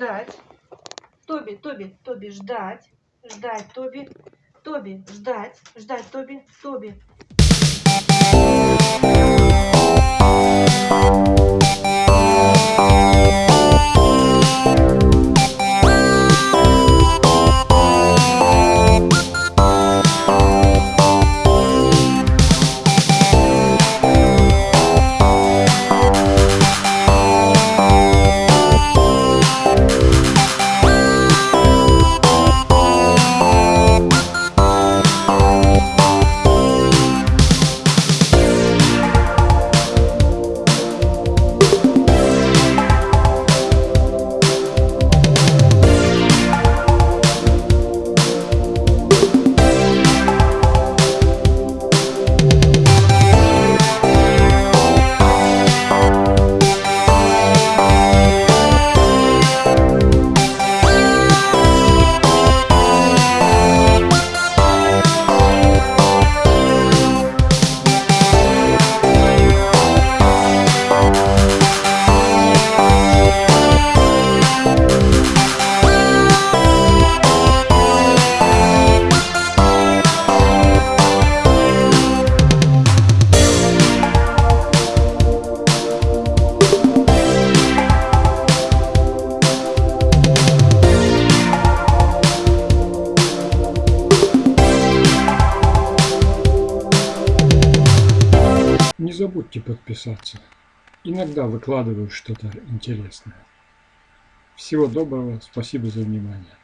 ждать. Тоби, Тоби, Тоби, ждать. Ждать, Тоби. Тоби, ждать. Ждать, Тоби, Тоби. Не забудьте подписаться. Иногда выкладываю что-то интересное. Всего доброго, спасибо за внимание.